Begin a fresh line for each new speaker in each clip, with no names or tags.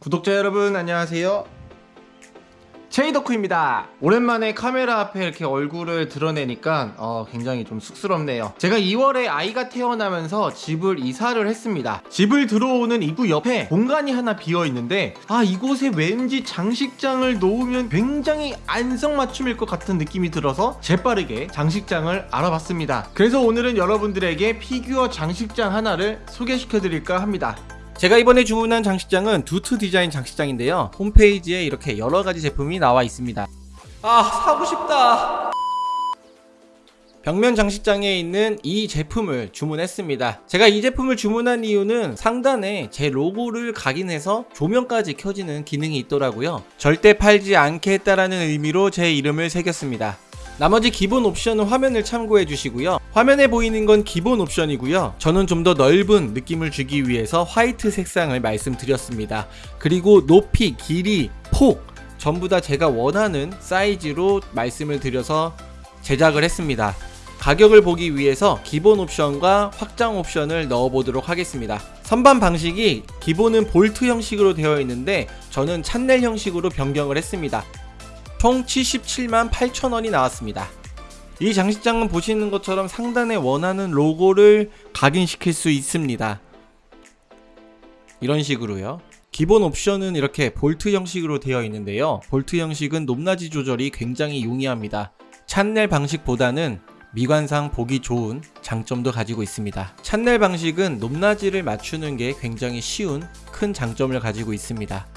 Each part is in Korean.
구독자 여러분 안녕하세요 체이더쿠입니다. 오랜만에 카메라 앞에 이렇게 얼굴을 드러내니까 어, 굉장히 좀 쑥스럽네요. 제가 2월에 아이가 태어나면서 집을 이사를 했습니다. 집을 들어오는 입구 옆에 공간이 하나 비어 있는데 아 이곳에 왠지 장식장을 놓으면 굉장히 안성맞춤일 것 같은 느낌이 들어서 재빠르게 장식장을 알아봤습니다. 그래서 오늘은 여러분들에게 피규어 장식장 하나를 소개시켜 드릴까 합니다 제가 이번에 주문한 장식장은 두트 디자인 장식장인데요. 홈페이지에 이렇게 여러가지 제품이 나와 있습니다. 아 사고 싶다. 벽면 장식장에 있는 이 제품을 주문했습니다. 제가 이 제품을 주문한 이유는 상단에 제 로고를 각인해서 조명까지 켜지는 기능이 있더라고요. 절대 팔지 않겠다라는 의미로 제 이름을 새겼습니다. 나머지 기본 옵션은 화면을 참고해 주시고요 화면에 보이는 건 기본 옵션이고요. 저는 좀 더 넓은 느낌을 주기 위해서 화이트 색상을 말씀드렸습니다. 그리고 높이, 길이, 폭 전부 다 제가 원하는 사이즈로 말씀을 드려서 제작을 했습니다. 가격을 보기 위해서 기본 옵션과 확장 옵션을 넣어 보도록 하겠습니다. 선반 방식이 기본은 볼트 형식으로 되어 있는데 저는 찬넬 형식으로 변경을 했습니다. 총 77만 8천원이 나왔습니다. 이 장식장은 보시는 것처럼 상단에 원하는 로고를 각인시킬 수 있습니다. 이런 식으로요. 기본 옵션은 이렇게 볼트 형식으로 되어 있는데요. 볼트 형식은 높낮이 조절이 굉장히 용이합니다. 찬넬 방식보다는 미관상 보기 좋은 장점도 가지고 있습니다. 찬넬 방식은 높낮이를 맞추는 게 굉장히 쉬운 큰 장점을 가지고 있습니다.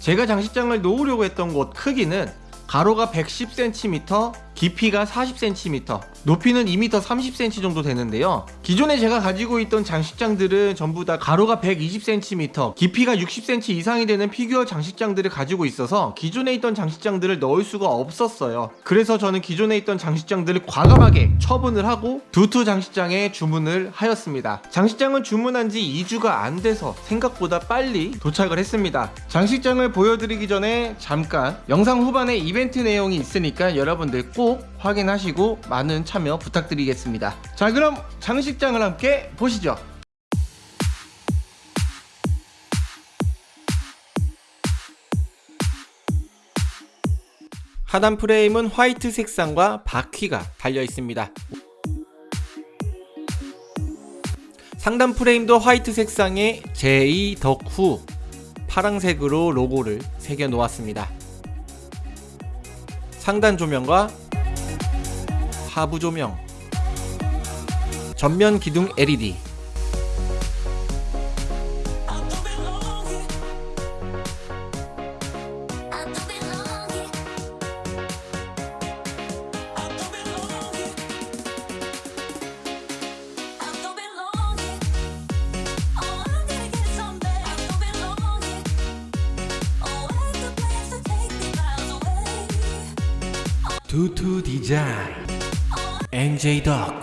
제가 장식장을 놓으려고 했던 곳 크기는 가로가 110cm, 깊이가 40cm, 높이는 2m 30cm 정도 되는데요. 기존에 제가 가지고 있던 장식장들은 전부 다 가로가 120cm, 깊이가 60cm 이상이 되는 피규어 장식장들을 가지고 있어서 기존에 있던 장식장들을 넣을 수가 없었어요. 그래서 저는 기존에 있던 장식장들을 과감하게 처분을 하고 두투 장식장에 주문을 하였습니다. 장식장은 주문한 지 2주가 안 돼서 생각보다 빨리 도착을 했습니다. 장식장을 보여드리기 전에 잠깐 영상 후반에 이벤트 내용이 있으니까 여러분들 꼭 확인하시고 많은 참여 부탁드리겠습니다. 자 그럼 장식장을 함께 보시죠. 하단 프레임은 화이트 색상과 바퀴가 달려 있습니다. 상단 프레임도 화이트 색상의 제이 덕후 파랑색으로 로고를 새겨 놓았습니다. 상단 조명과 하부 조명. 전면 기둥 LED 두투 디자인 NJ 덕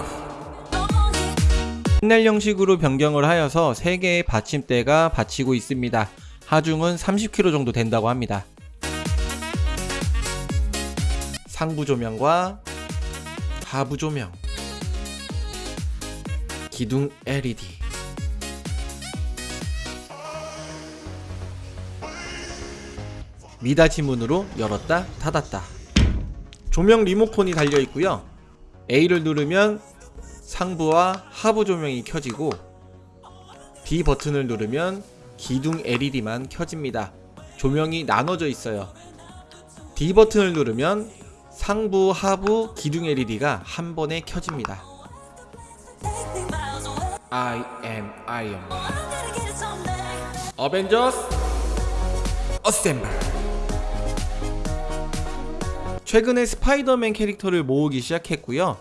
판넬 형식으로 변경을 하여서 3개의 받침대가 받치고 있습니다. 하중은 30kg 정도 된다고 합니다. 상부 조명과 하부 조명. 기둥 LED 미닫이 문으로 열었다 닫았다. 조명 리모컨이 달려 있고요 A를 누르면 상부와 하부 조명이 켜지고 B 버튼을 누르면 기둥 LED만 켜집니다. 조명이 나눠져 있어요. D 버튼을 누르면 상부, 하부, 기둥 LED가 한 번에 켜집니다. I am Iron Man. 어벤져스 assemble 최근에 스파이더맨 캐릭터를 모으기 시작했고요.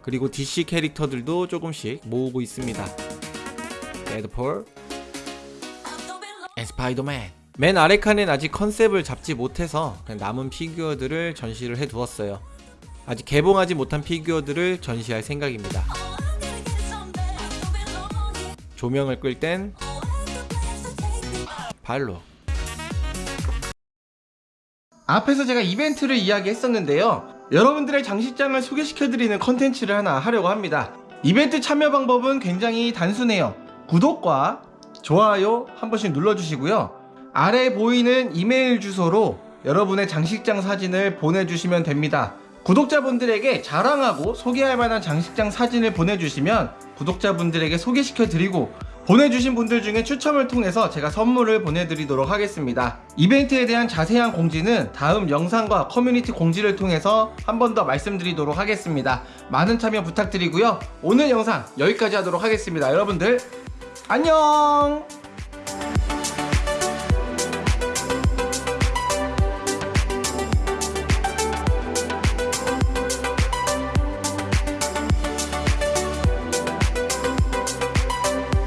그리고 DC 캐릭터들도 조금씩 모으고 있습니다. 데드풀 and 스파이더맨 맨 아래 칸엔 아직 컨셉을 잡지 못해서 남은 피규어들을 전시를 해두었어요. 아직 개봉하지 못한 피규어들을 전시할 생각입니다. 조명을 끌 땐 발로 앞에서 제가 이벤트를 이야기했었는데요. 여러분들의 장식장을 소개시켜드리는 컨텐츠를 하나 하려고 합니다. 이벤트 참여 방법은 굉장히 단순해요. 구독과 좋아요 한 번씩 눌러주시고요. 아래 보이는 이메일 주소로 여러분의 장식장 사진을 보내주시면 됩니다. 구독자분들에게 자랑하고 소개할 만한 장식장 사진을 보내주시면 구독자분들에게 소개시켜드리고 보내주신 분들 중에 추첨을 통해서 제가 선물을 보내드리도록 하겠습니다. 이벤트에 대한 자세한 공지는 다음 영상과 커뮤니티 공지를 통해서 한 번 더 말씀드리도록 하겠습니다. 많은 참여 부탁드리고요. 오늘 영상 여기까지 하도록 하겠습니다. 여러분들 안녕!